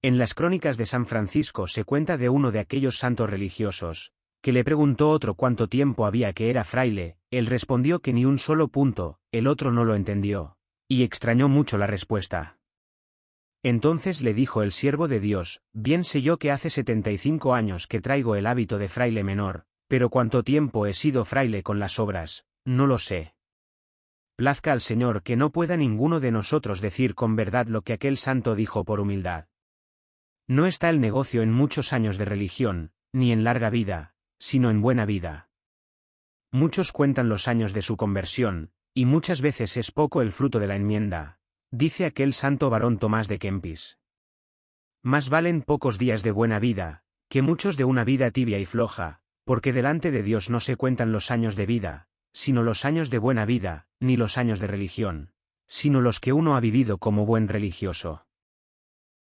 En las crónicas de San Francisco se cuenta de uno de aquellos santos religiosos, que le preguntó otro cuánto tiempo había que era fraile, él respondió que ni un solo punto, el otro no lo entendió, y extrañó mucho la respuesta. Entonces le dijo el siervo de Dios, bien sé yo que hace setenta y cinco años que traigo el hábito de fraile menor, pero cuánto tiempo he sido fraile con las obras, no lo sé. Plazca al Señor que no pueda ninguno de nosotros decir con verdad lo que aquel santo dijo por humildad. No está el negocio en muchos años de religión, ni en larga vida, sino en buena vida. Muchos cuentan los años de su conversión, y muchas veces es poco el fruto de la enmienda, dice aquel santo varón Tomás de Kempis. Más valen pocos días de buena vida, que muchos de una vida tibia y floja, porque delante de Dios no se cuentan los años de vida, sino los años de buena vida, ni los años de religión, sino los que uno ha vivido como buen religioso.